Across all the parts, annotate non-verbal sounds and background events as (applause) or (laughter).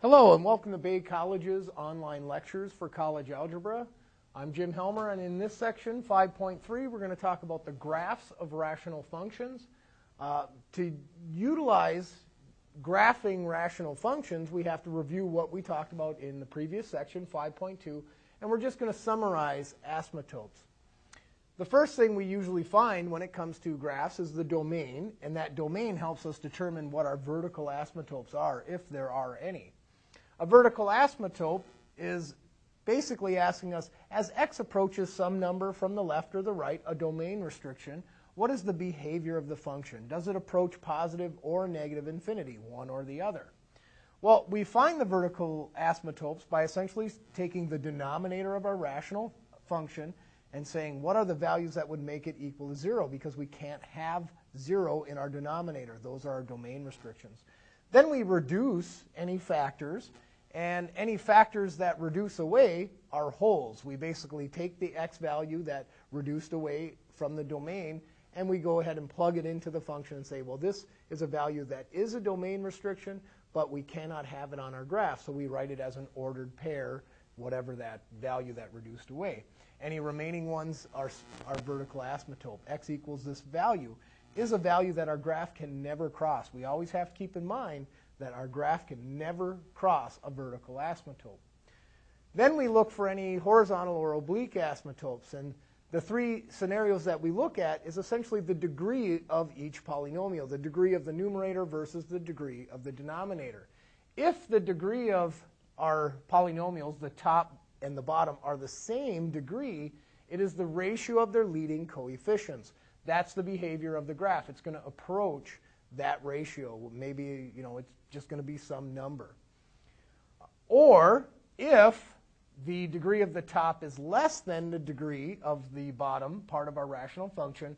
Hello and welcome to Bay College's online lectures for college algebra. I'm Jim Helmer and in this section 5.3 we're going to talk about the graphs of rational functions. Uh, to utilize graphing rational functions we have to review what we talked about in the previous section 5.2 and we're just going to summarize asymptotes. The first thing we usually find when it comes to graphs is the domain and that domain helps us determine what our vertical asymptotes are if there are any. A vertical asymptote is basically asking us, as x approaches some number from the left or the right, a domain restriction, what is the behavior of the function? Does it approach positive or negative infinity, one or the other? Well, we find the vertical asymptotes by essentially taking the denominator of our rational function and saying, what are the values that would make it equal to 0? Because we can't have 0 in our denominator. Those are our domain restrictions. Then we reduce any factors and any factors that reduce away are holes. We basically take the x value that reduced away from the domain and we go ahead and plug it into the function and say, well, this is a value that is a domain restriction, but we cannot have it on our graph. So we write it as an ordered pair, whatever that value that reduced away. Any remaining ones are, are vertical asymptote. x equals this value is a value that our graph can never cross. We always have to keep in mind that our graph can never cross a vertical asymptote. Then we look for any horizontal or oblique asymptotes. And the three scenarios that we look at is essentially the degree of each polynomial, the degree of the numerator versus the degree of the denominator. If the degree of our polynomials, the top and the bottom, are the same degree, it is the ratio of their leading coefficients. That's the behavior of the graph. It's going to approach that ratio. Maybe, you know, it's just going to be some number. Or if the degree of the top is less than the degree of the bottom part of our rational function,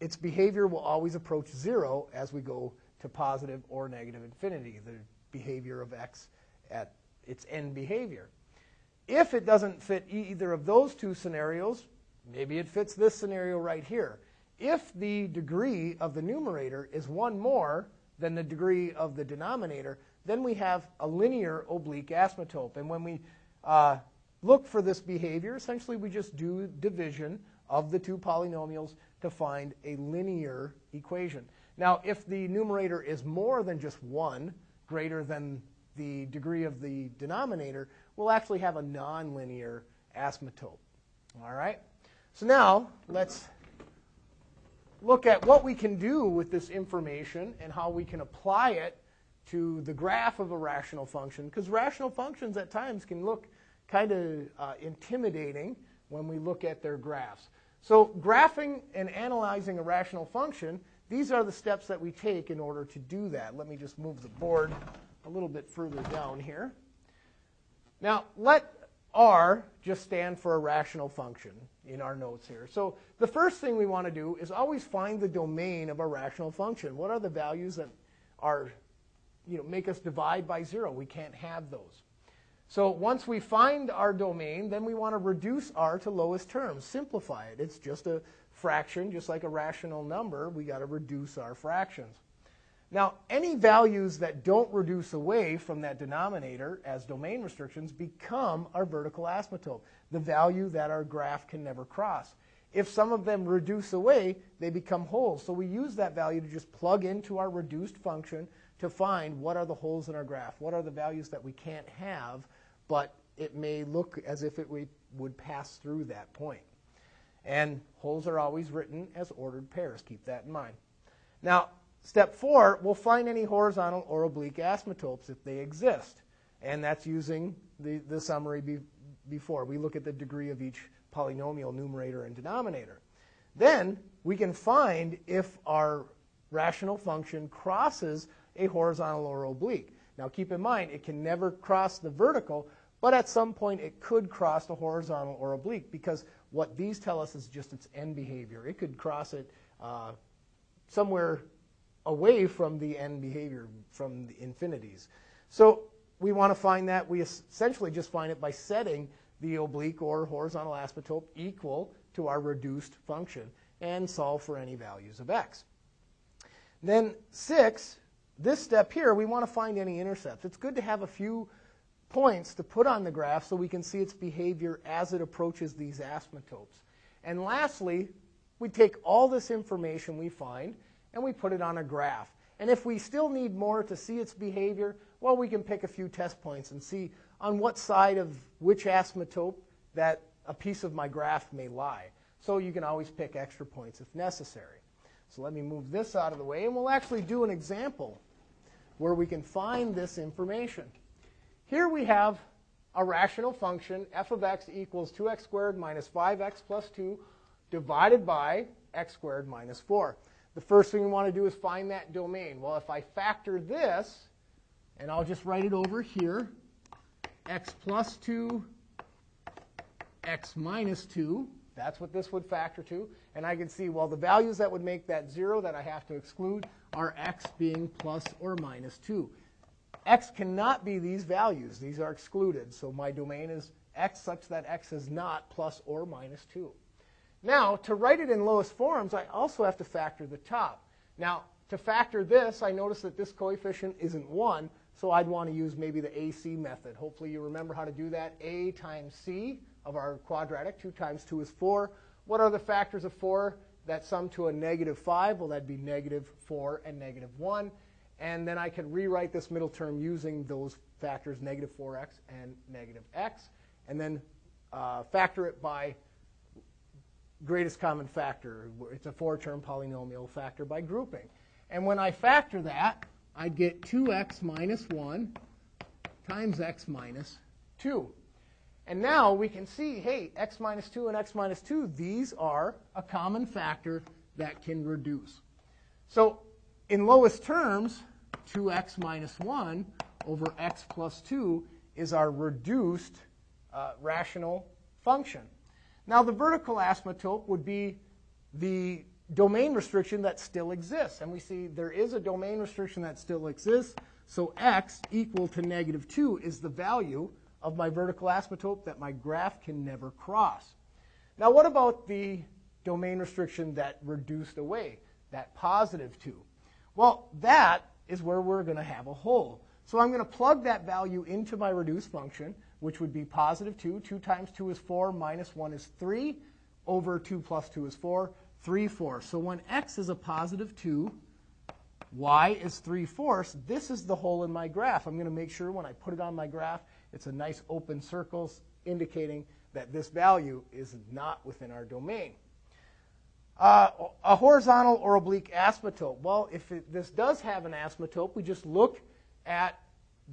its behavior will always approach zero as we go to positive or negative infinity, the behavior of x at its end behavior. If it doesn't fit either of those two scenarios, maybe it fits this scenario right here. If the degree of the numerator is one more than the degree of the denominator, then we have a linear oblique asymptote. And when we uh, look for this behavior, essentially we just do division of the two polynomials to find a linear equation. Now, if the numerator is more than just 1, greater than the degree of the denominator, we'll actually have a nonlinear asymptote. All right? So now, let's look at what we can do with this information and how we can apply it to the graph of a rational function. Because rational functions at times can look kind of uh, intimidating when we look at their graphs. So graphing and analyzing a rational function, these are the steps that we take in order to do that. Let me just move the board a little bit further down here. Now, let R just stand for a rational function in our notes here. So the first thing we want to do is always find the domain of a rational function. What are the values that are, you know, make us divide by zero? We can't have those. So once we find our domain, then we want to reduce R to lowest terms, simplify it. It's just a fraction, just like a rational number. We got to reduce our fractions. Now, any values that don't reduce away from that denominator as domain restrictions become our vertical asymptote, the value that our graph can never cross. If some of them reduce away, they become holes. So we use that value to just plug into our reduced function to find what are the holes in our graph, what are the values that we can't have, but it may look as if it would pass through that point. And holes are always written as ordered pairs. Keep that in mind. Now, Step four, we'll find any horizontal or oblique asymptotes if they exist. And that's using the, the summary be, before. We look at the degree of each polynomial, numerator and denominator. Then we can find if our rational function crosses a horizontal or oblique. Now keep in mind, it can never cross the vertical, but at some point it could cross the horizontal or oblique because what these tell us is just its end behavior. It could cross it uh, somewhere away from the end behavior, from the infinities. So we want to find that. We essentially just find it by setting the oblique or horizontal asymptote equal to our reduced function and solve for any values of x. Then 6 this step here, we want to find any intercepts. It's good to have a few points to put on the graph so we can see its behavior as it approaches these asymptotes. And lastly, we take all this information we find and we put it on a graph. And if we still need more to see its behavior, well, we can pick a few test points and see on what side of which asymptote that a piece of my graph may lie. So you can always pick extra points if necessary. So let me move this out of the way, and we'll actually do an example where we can find this information. Here we have a rational function, f of x equals 2x squared minus 5x plus 2 divided by x squared minus 4. The first thing we want to do is find that domain. Well, if I factor this, and I'll just write it over here, x plus 2, x minus 2, that's what this would factor to. And I can see, well, the values that would make that 0 that I have to exclude are x being plus or minus 2. x cannot be these values. These are excluded. So my domain is x such that x is not plus or minus 2. Now, to write it in lowest forms, I also have to factor the top. Now, to factor this, I notice that this coefficient isn't 1, so I'd want to use maybe the AC method. Hopefully you remember how to do that. A times C of our quadratic, 2 times 2 is 4. What are the factors of 4 that sum to a negative 5? Well, that'd be negative 4 and negative 1. And then I could rewrite this middle term using those factors, negative 4x and negative x, and then uh, factor it by greatest common factor. It's a four-term polynomial factor by grouping. And when I factor that, I'd get 2x minus 1 times x minus 2. And now we can see, hey, x minus 2 and x minus 2, these are a common factor that can reduce. So in lowest terms, 2x minus 1 over x plus 2 is our reduced uh, rational function. Now, the vertical asymptote would be the domain restriction that still exists. And we see there is a domain restriction that still exists. So x equal to negative 2 is the value of my vertical asymptote that my graph can never cross. Now, what about the domain restriction that reduced away, that positive 2? Well, that is where we're going to have a hole. So I'm going to plug that value into my reduced function which would be positive 2. 2 times 2 is 4, minus 1 is 3, over 2 plus 2 is 4, 3 fourths. So when x is a positive 2, y is 3 fourths, this is the hole in my graph. I'm going to make sure when I put it on my graph, it's a nice open circle indicating that this value is not within our domain. Uh, a horizontal or oblique asymptote. Well, if it, this does have an asymptote, we just look at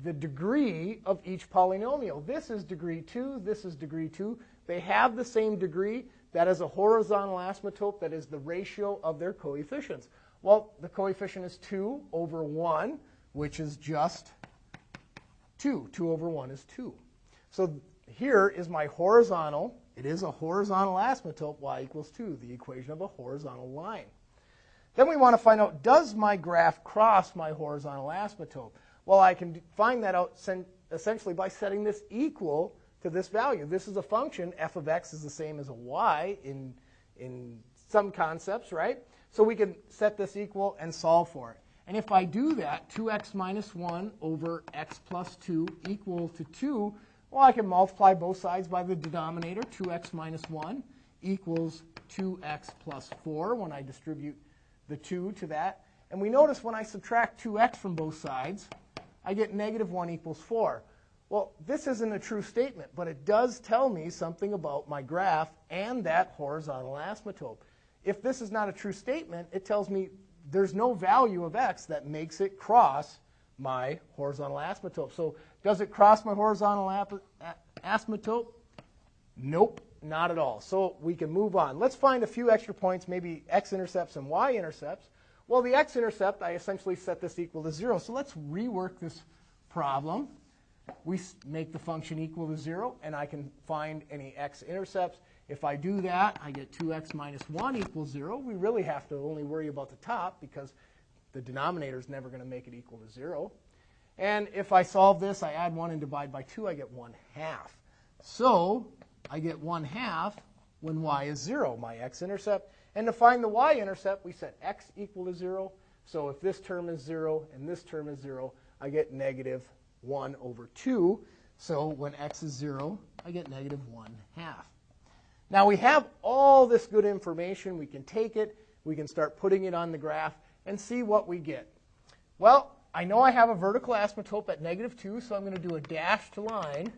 the degree of each polynomial. This is degree 2, this is degree 2. They have the same degree. That is a horizontal asymptote that is the ratio of their coefficients. Well, the coefficient is 2 over 1, which is just 2. 2 over 1 is 2. So here is my horizontal. It is a horizontal asymptote, y equals 2, the equation of a horizontal line. Then we want to find out, does my graph cross my horizontal asymptote? Well, I can find that out essentially by setting this equal to this value. This is a function. f of x is the same as a y in, in some concepts, right? So we can set this equal and solve for it. And if I do that, 2x minus 1 over x plus 2 equal to 2, well, I can multiply both sides by the denominator. 2x minus 1 equals 2x plus 4 when I distribute the 2 to that. And we notice when I subtract 2x from both sides, I get negative 1 equals 4. Well, this isn't a true statement, but it does tell me something about my graph and that horizontal asymptote. If this is not a true statement, it tells me there's no value of x that makes it cross my horizontal asymptote. So does it cross my horizontal asymptote? Nope, not at all. So we can move on. Let's find a few extra points, maybe x-intercepts and y-intercepts. Well, the x-intercept, I essentially set this equal to 0. So let's rework this problem. We make the function equal to 0, and I can find any x-intercepts. If I do that, I get 2x minus 1 equals 0. We really have to only worry about the top because the denominator is never going to make it equal to 0. And if I solve this, I add 1 and divide by 2, I get 1 half. So I get 1 half when y is 0, my x-intercept. And to find the y-intercept, we set x equal to 0, So if this term is 0 and this term is 0, I get negative 1 over 2. So when x is 0, I get negative 1 half. Now we have all this good information. We can take it, we can start putting it on the graph and see what we get. Well, I know I have a vertical asymptote at negative 2, so I'm going to do a dashed line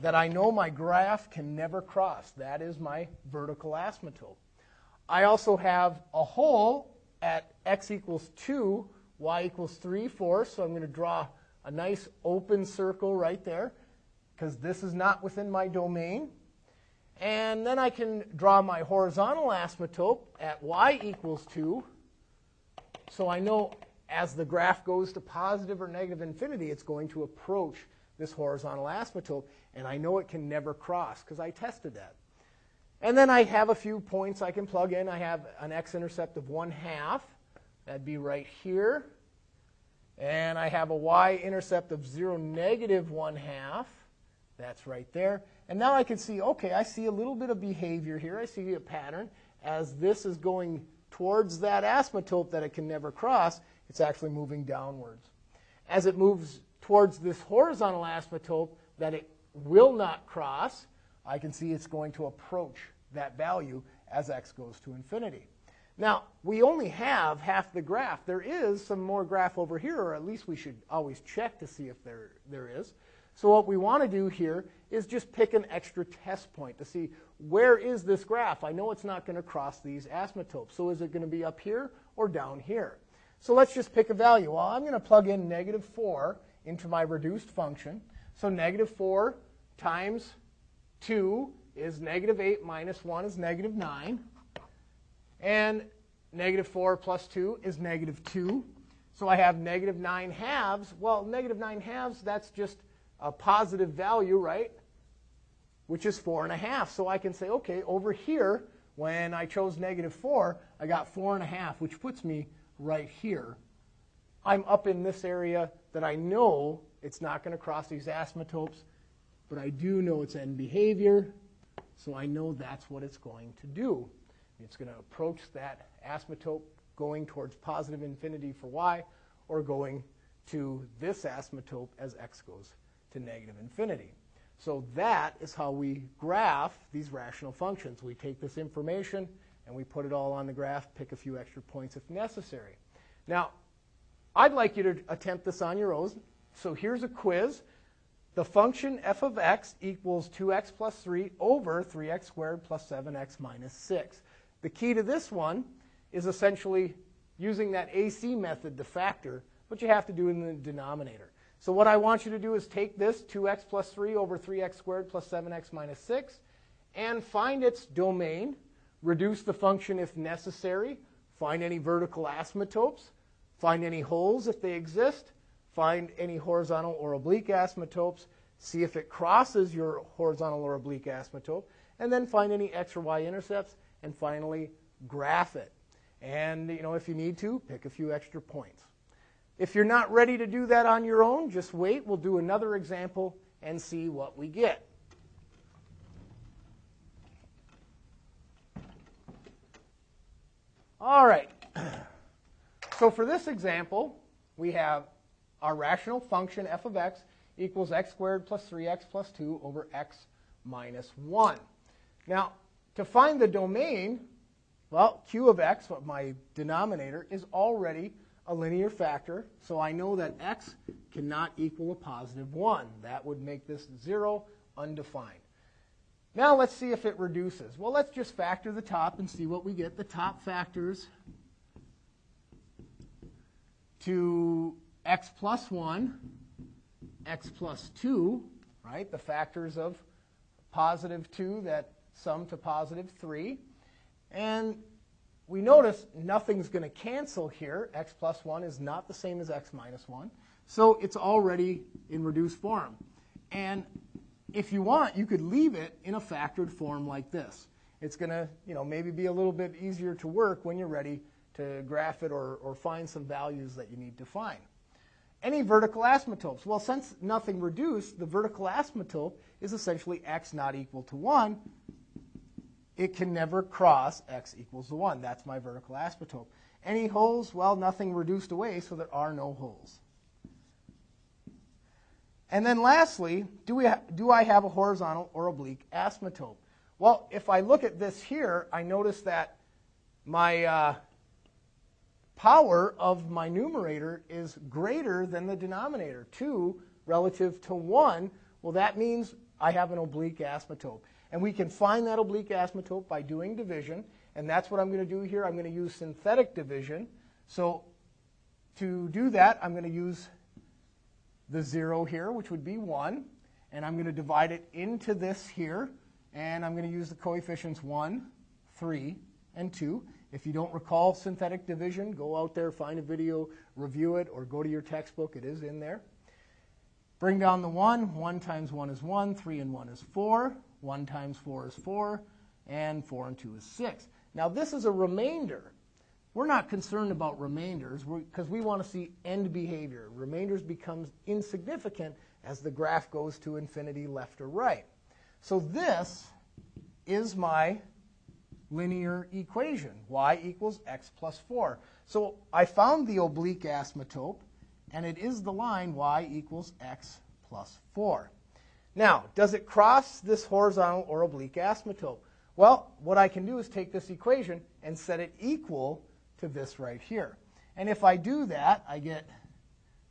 that I know my graph can never cross. That is my vertical asymptote. I also have a hole at x equals 2, y equals 3 fourths, so I'm going to draw a nice open circle right there because this is not within my domain. And then I can draw my horizontal asymptote at y equals 2. So I know as the graph goes to positive or negative infinity, it's going to approach this horizontal asymptote. And I know it can never cross because I tested that. And then I have a few points I can plug in. I have an x-intercept of 1 half. That'd be right here. And I have a y-intercept of 0, negative 1 half. That's right there. And now I can see, okay, I see a little bit of behavior here. I see a pattern. As this is going towards that asymptote that it can never cross, it's actually moving downwards. As it moves towards this horizontal asymptote that it will not cross, I can see it's going to approach that value as x goes to infinity. Now, we only have half the graph. There is some more graph over here, or at least we should always check to see if there, there is. So what we want to do here is just pick an extra test point to see where is this graph. I know it's not going to cross these asymptotes. So is it going to be up here or down here? So let's just pick a value. Well, I'm going to plug in negative 4 into my reduced function. So negative 4 times 2 is negative 8 minus 1 is negative 9. And negative 4 plus 2 is negative 2. So I have negative 9 halves. Well, negative 9 halves, that's just a positive value, right? Which is 4 and a half. So I can say, okay, over here, when I chose negative 4, I got 4 and a half, which puts me right here. I'm up in this area that I know it's not going to cross these asymptotes, but I do know its end behavior, so I know that's what it's going to do. It's going to approach that asymptote going towards positive infinity for y, or going to this asymptote as x goes to negative infinity. So that is how we graph these rational functions. We take this information and we put it all on the graph, pick a few extra points if necessary. Now, I'd like you to attempt this on your own. So here's a quiz. The function f of x equals 2x plus 3 over 3x squared plus 7x minus 6. The key to this one is essentially using that AC method to factor, but you have to do in the denominator. So what I want you to do is take this 2x plus 3 over 3x squared plus 7x minus 6 and find its domain, reduce the function if necessary, find any vertical asymptotes, find any holes if they exist, find any horizontal or oblique asymptotes, see if it crosses your horizontal or oblique asymptote, and then find any x or y intercepts, and finally graph it. And you know, if you need to, pick a few extra points. If you're not ready to do that on your own, just wait. We'll do another example and see what we get. All right. (clears throat) So for this example, we have our rational function f of x equals x squared plus 3x plus 2 over x minus 1. Now, to find the domain, well, q of x, my denominator, is already a linear factor, so I know that x cannot equal a positive 1. That would make this 0, undefined. Now let's see if it reduces. Well, let's just factor the top and see what we get. The top factors to x plus 1, x plus 2, right? The factors of positive 2 that sum to positive 3. And we notice nothing's going to cancel here. x plus 1 is not the same as x minus 1. So it's already in reduced form. And if you want, you could leave it in a factored form like this. It's going to, you know, maybe be a little bit easier to work when you're ready to graph it or, or find some values that you need to find. Any vertical asymptotes? Well, since nothing reduced, the vertical asymptote is essentially x not equal to 1 it can never cross x equals to 1. That's my vertical asymptote. Any holes? Well, nothing reduced away, so there are no holes. And then lastly, do, we do I have a horizontal or oblique asymptote? Well, if I look at this here, I notice that my uh, power of my numerator is greater than the denominator. 2 relative to 1, well, that means I have an oblique asymptote. And we can find that oblique asymptote by doing division. And that's what I'm going to do here. I'm going to use synthetic division. So to do that, I'm going to use the 0 here, which would be 1. And I'm going to divide it into this here. And I'm going to use the coefficients 1, 3, and 2. If you don't recall synthetic division, go out there, find a video, review it, or go to your textbook. It is in there. Bring down the 1. 1 times 1 is 1. 3 and 1 is 4. 1 times 4 is 4. And 4 and 2 is 6. Now, this is a remainder. We're not concerned about remainders because we want to see end behavior. Remainders becomes insignificant as the graph goes to infinity left or right. So this is my linear equation, y equals x plus 4. So I found the oblique asymptote, and it is the line y equals x plus 4. Now, does it cross this horizontal or oblique asymptote? Well, what I can do is take this equation and set it equal to this right here. And if I do that, I get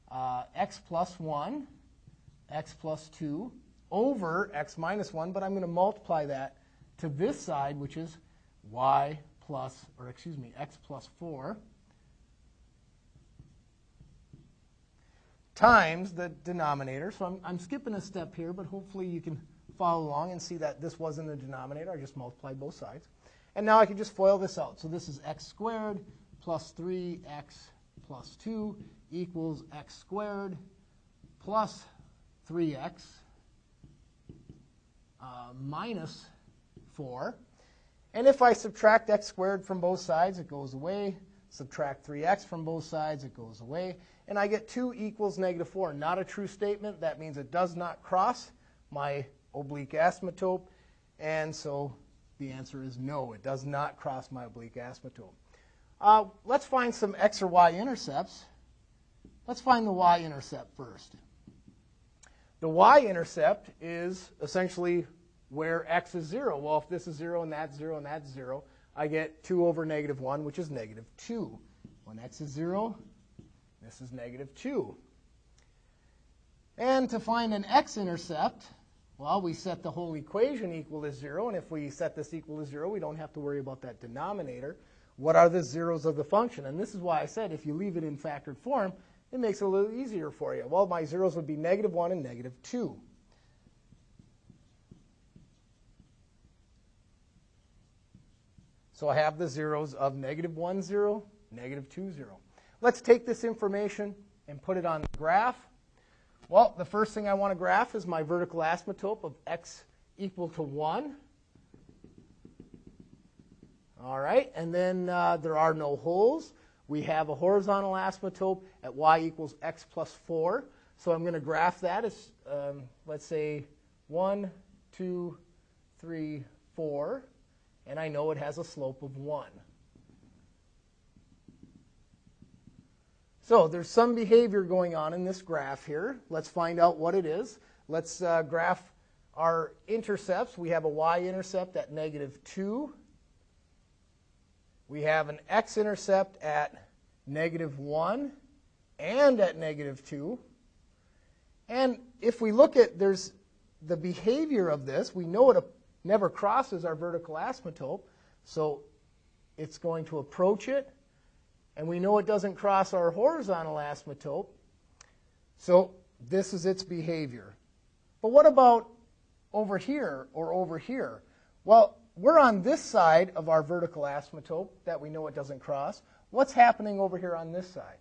uh, x plus 1, x plus 2 over x minus 1, but I'm going to multiply that to this side, which is y plus, or excuse me, x plus 4 times the denominator. So I'm, I'm skipping a step here, but hopefully you can follow along and see that this was in the denominator. I just multiplied both sides. And now I can just FOIL this out. So this is x squared plus 3x plus 2 equals x squared plus 3x uh, minus 4. And if I subtract x squared from both sides, it goes away. Subtract 3x from both sides, it goes away. And I get 2 equals negative 4. Not a true statement. That means it does not cross my oblique asymptote. And so the answer is no, it does not cross my oblique asymptote. Uh, let's find some x or y intercepts. Let's find the y-intercept first. The y-intercept is essentially where x is 0. Well, if this is 0 and that's 0 and that's 0, I get 2 over negative 1, which is negative 2. When x is 0, this is negative 2. And to find an x-intercept, well, we set the whole equation equal to 0, and if we set this equal to 0, we don't have to worry about that denominator. What are the zeros of the function? And this is why I said if you leave it in factored form, it makes it a little easier for you. Well, my zeros would be negative 1 and negative 2. So I have the zeros of negative 1, 0, negative 2, 0. Let's take this information and put it on the graph. Well, the first thing I want to graph is my vertical asymptote of x equal to 1. All right, and then uh, there are no holes. We have a horizontal asymptote at y equals x plus 4. So I'm going to graph that as, um, let's say, 1, 2, 3, 4. And I know it has a slope of 1. So there's some behavior going on in this graph here. Let's find out what it is. Let's uh, graph our intercepts. We have a y-intercept at negative 2. We have an x-intercept at negative 1 and at negative 2. And if we look at there's the behavior of this, we know it never crosses our vertical asymptote, so it's going to approach it and we know it doesn't cross our horizontal asymptote. So this is its behavior. But what about over here or over here? Well, we're on this side of our vertical asymptote that we know it doesn't cross. What's happening over here on this side?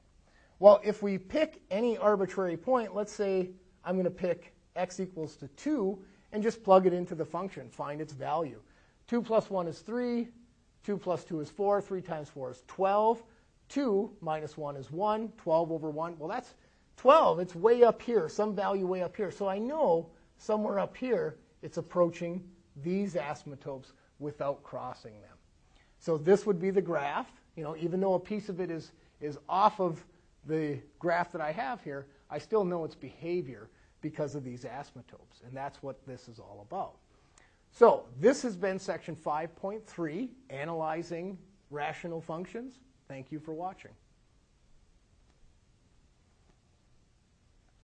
Well, if we pick any arbitrary point, let's say I'm going to pick x equals to 2 and just plug it into the function, find its value. 2 plus 1 is 3, 2 plus 2 is 4, 3 times 4 is 12. 2 minus 1 is 1. 12 over 1, well, that's 12. It's way up here, some value way up here. So I know somewhere up here it's approaching these asymptotes without crossing them. So this would be the graph. you know, even though a piece of it is, is off of the graph that I have here, I still know its behavior because of these asymptotes. And that's what this is all about. So this has been section 5.3, analyzing rational functions. Thank you for watching.